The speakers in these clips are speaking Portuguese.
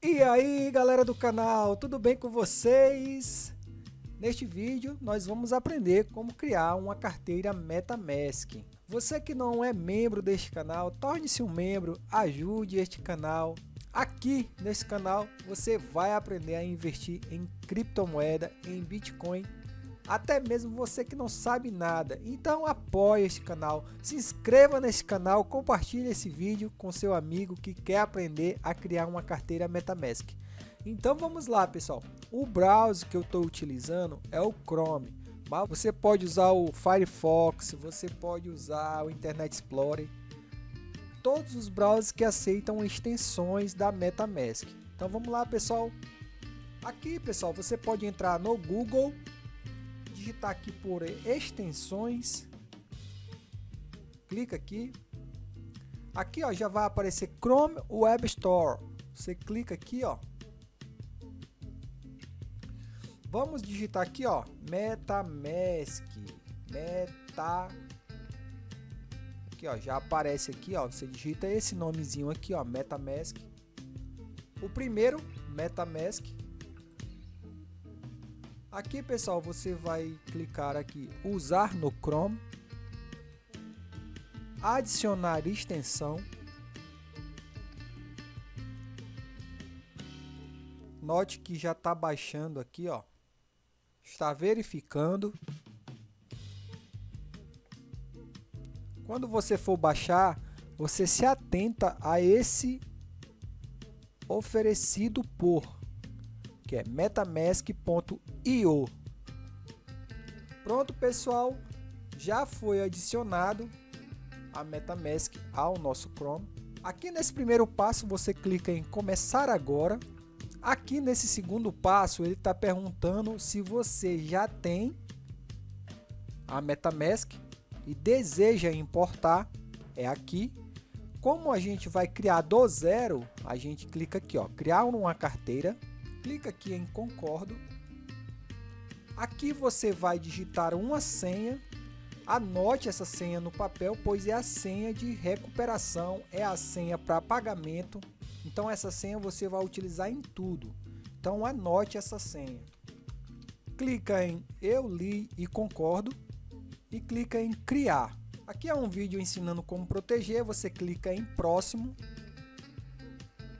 E aí galera do canal, tudo bem com vocês? Neste vídeo nós vamos aprender como criar uma carteira Metamask. Você que não é membro deste canal, torne-se um membro, ajude este canal. Aqui nesse canal você vai aprender a investir em criptomoeda, em Bitcoin até mesmo você que não sabe nada. Então apoie este canal, se inscreva nesse canal, compartilhe esse vídeo com seu amigo que quer aprender a criar uma carteira Metamask. Então vamos lá pessoal, o browser que eu estou utilizando é o Chrome, mas você pode usar o Firefox, você pode usar o Internet Explorer, todos os browsers que aceitam extensões da Metamask. Então vamos lá pessoal, aqui pessoal você pode entrar no Google digitar aqui por extensões, clica aqui, aqui ó, já vai aparecer Chrome Web Store, você clica aqui ó, vamos digitar aqui ó, MetaMask, Meta, aqui ó, já aparece aqui ó, você digita esse nomezinho aqui ó, MetaMask, o primeiro MetaMask, Aqui, pessoal, você vai clicar aqui usar no Chrome, adicionar extensão. Note que já está baixando aqui, ó. Está verificando. Quando você for baixar, você se atenta a esse oferecido por que é metamask.io. Pronto, pessoal, já foi adicionado a MetaMask ao nosso Chrome. Aqui nesse primeiro passo você clica em começar agora. Aqui nesse segundo passo ele está perguntando se você já tem a MetaMask e deseja importar. É aqui. Como a gente vai criar do zero, a gente clica aqui, ó, criar uma carteira clica aqui em concordo. Aqui você vai digitar uma senha. Anote essa senha no papel, pois é a senha de recuperação, é a senha para pagamento. Então essa senha você vai utilizar em tudo. Então anote essa senha. Clica em eu li e concordo e clica em criar. Aqui é um vídeo ensinando como proteger, você clica em próximo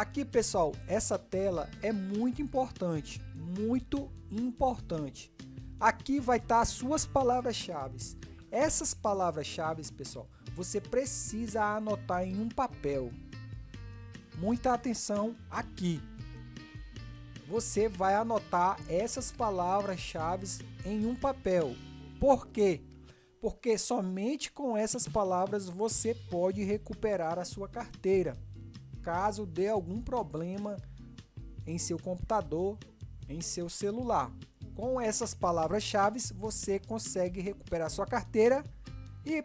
Aqui, pessoal, essa tela é muito importante, muito importante. Aqui vai estar as suas palavras-chave. Essas palavras-chave, pessoal, você precisa anotar em um papel. Muita atenção aqui. Você vai anotar essas palavras-chave em um papel. Por quê? Porque somente com essas palavras você pode recuperar a sua carteira caso dê algum problema em seu computador, em seu celular. Com essas palavras-chave você consegue recuperar sua carteira e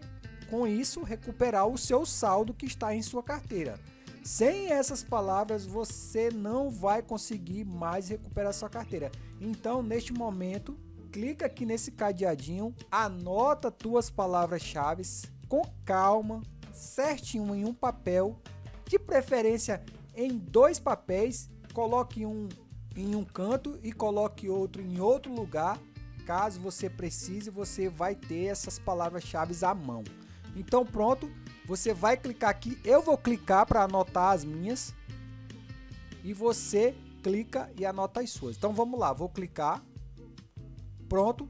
com isso recuperar o seu saldo que está em sua carteira. Sem essas palavras você não vai conseguir mais recuperar sua carteira. Então neste momento clica aqui nesse cadeadinho, anota tuas palavras-chave com calma, certinho em um papel de preferência em dois papéis, coloque um em um canto e coloque outro em outro lugar. Caso você precise, você vai ter essas palavras-chave à mão. Então pronto, você vai clicar aqui, eu vou clicar para anotar as minhas. E você clica e anota as suas. Então vamos lá, vou clicar, pronto,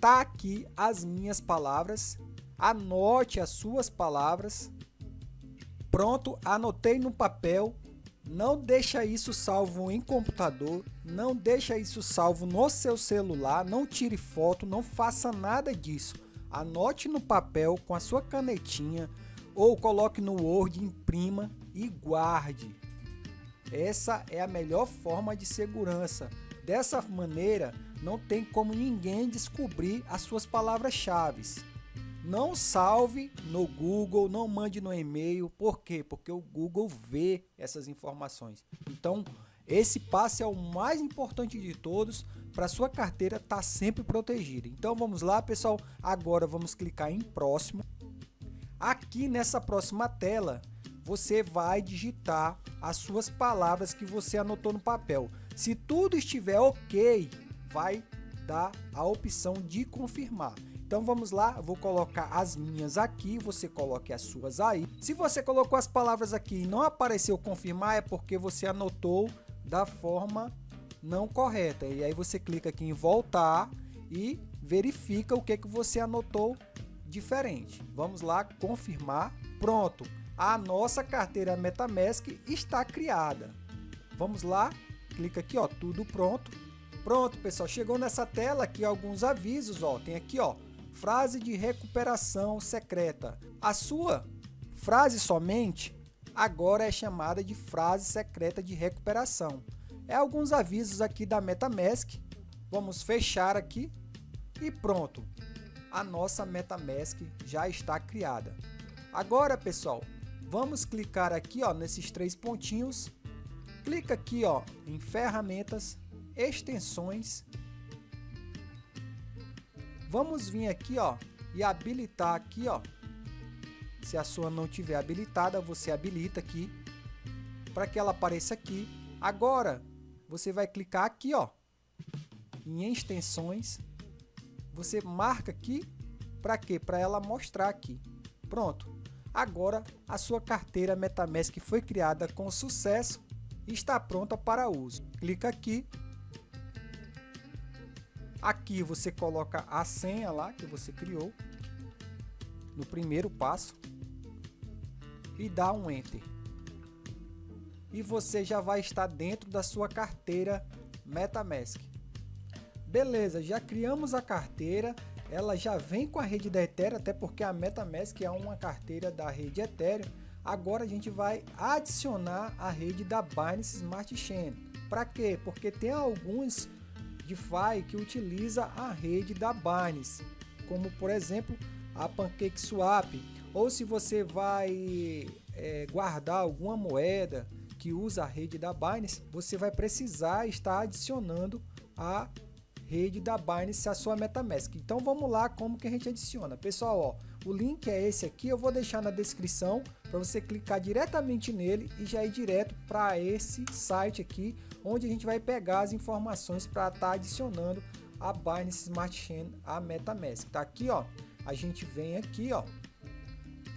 tá aqui as minhas palavras, anote as suas palavras, Pronto, anotei no papel. Não deixa isso salvo em computador, não deixa isso salvo no seu celular, não tire foto, não faça nada disso. Anote no papel com a sua canetinha ou coloque no Word, imprima e guarde. Essa é a melhor forma de segurança. Dessa maneira, não tem como ninguém descobrir as suas palavras-chave. Não salve no Google, não mande no e-mail. Por quê? Porque o Google vê essas informações. Então, esse passo é o mais importante de todos para sua carteira estar tá sempre protegida. Então, vamos lá, pessoal. Agora vamos clicar em próximo. Aqui nessa próxima tela, você vai digitar as suas palavras que você anotou no papel. Se tudo estiver ok, vai dar a opção de confirmar. Então vamos lá, vou colocar as minhas aqui, você coloque as suas aí. Se você colocou as palavras aqui e não apareceu confirmar, é porque você anotou da forma não correta. E aí você clica aqui em voltar e verifica o que, que você anotou diferente. Vamos lá, confirmar. Pronto, a nossa carteira MetaMask está criada. Vamos lá, clica aqui, ó, tudo pronto. Pronto, pessoal, chegou nessa tela aqui alguns avisos, ó, tem aqui, ó, frase de recuperação secreta. A sua frase somente agora é chamada de frase secreta de recuperação. É alguns avisos aqui da MetaMask. Vamos fechar aqui e pronto. A nossa MetaMask já está criada. Agora, pessoal, vamos clicar aqui ó, nesses três pontinhos. Clica aqui ó, em ferramentas, extensões Vamos vir aqui, ó, e habilitar aqui, ó. Se a sua não tiver habilitada, você habilita aqui para que ela apareça aqui. Agora, você vai clicar aqui, ó, em extensões. Você marca aqui para quê? Para ela mostrar aqui. Pronto. Agora, a sua carteira MetaMask foi criada com sucesso e está pronta para uso. Clica aqui Aqui você coloca a senha lá que você criou no primeiro passo e dá um Enter. E você já vai estar dentro da sua carteira MetaMask. Beleza, já criamos a carteira, ela já vem com a rede da Ethereum, até porque a MetaMask é uma carteira da rede Ethereum. Agora a gente vai adicionar a rede da Binance Smart Chain. Para quê? Porque tem alguns DeFi que utiliza a rede da Binance, como por exemplo a PancakeSwap, ou se você vai é, guardar alguma moeda que usa a rede da Binance, você vai precisar estar adicionando a rede da Binance à sua MetaMask. Então vamos lá como que a gente adiciona. Pessoal, ó, o link é esse aqui, eu vou deixar na descrição para você clicar diretamente nele e já ir direto para esse site aqui, onde a gente vai pegar as informações para estar tá adicionando a Binance Smart Chain à MetaMask. Tá aqui, ó, a gente vem aqui, ó,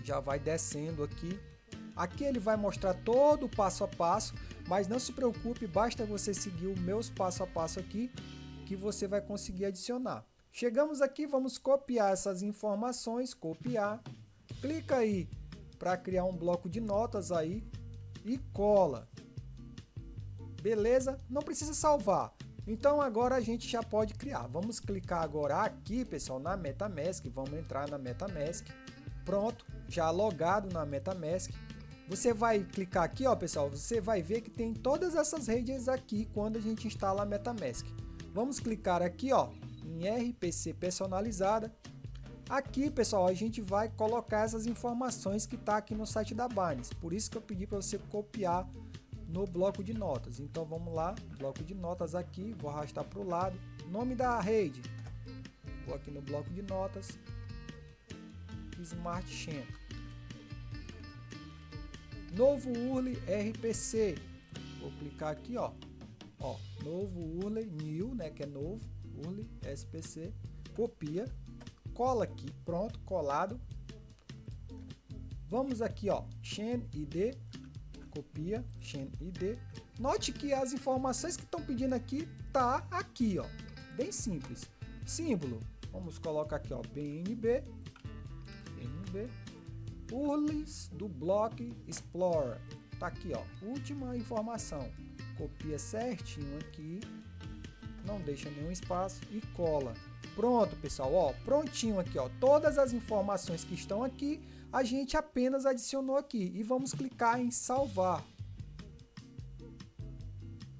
já vai descendo aqui. Aqui ele vai mostrar todo o passo a passo, mas não se preocupe, basta você seguir os meus passo a passo aqui que você vai conseguir adicionar. Chegamos aqui, vamos copiar essas informações, copiar, clica aí para criar um bloco de notas aí e cola. Beleza? Não precisa salvar. Então agora a gente já pode criar. Vamos clicar agora aqui, pessoal, na MetaMask. Vamos entrar na MetaMask. Pronto, já logado na MetaMask. Você vai clicar aqui, ó, pessoal, você vai ver que tem todas essas redes aqui quando a gente instala a MetaMask. Vamos clicar aqui ó, em RPC personalizada. Aqui, pessoal, a gente vai colocar essas informações que está aqui no site da Binance. Por isso que eu pedi para você copiar no bloco de notas. Então vamos lá, bloco de notas aqui, vou arrastar para o lado. Nome da rede, vou aqui no bloco de notas, Smart Chain. Novo URL RPC, vou clicar aqui ó, Ó, novo URL, new, né, que é novo, URL, SPC, copia, cola aqui, pronto, colado. Vamos aqui, ó, chain ID, copia, chain ID. Note que as informações que estão pedindo aqui tá aqui, ó, bem simples. Símbolo, vamos colocar aqui, ó, BNB, BNB, URLs do block Explorer, tá aqui, ó, última informação copia certinho aqui, não deixa nenhum espaço e cola. Pronto, pessoal, ó, prontinho aqui, ó, todas as informações que estão aqui, a gente apenas adicionou aqui e vamos clicar em salvar.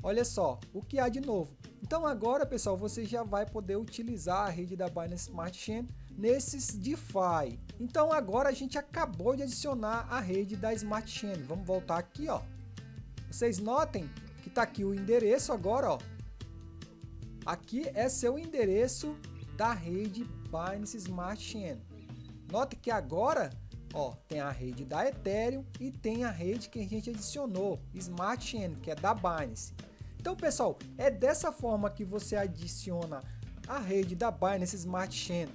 Olha só, o que há de novo. Então agora, pessoal, você já vai poder utilizar a rede da Binance Smart Chain nesses DeFi. Então agora a gente acabou de adicionar a rede da Smart Chain. Vamos voltar aqui, ó. Vocês notem que está aqui o endereço agora, ó. Aqui é seu endereço da rede Binance Smart Chain. Note que agora Ó, tem a rede da Ethereum e tem a rede que a gente adicionou, Smart Chain, que é da Binance. Então, pessoal, é dessa forma que você adiciona a rede da Binance Smart Chain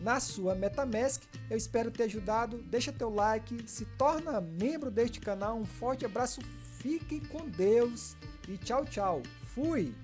na sua MetaMask. Eu espero ter ajudado. Deixa teu like, se torna membro deste canal. Um forte abraço, fiquem com Deus e tchau, tchau. Fui!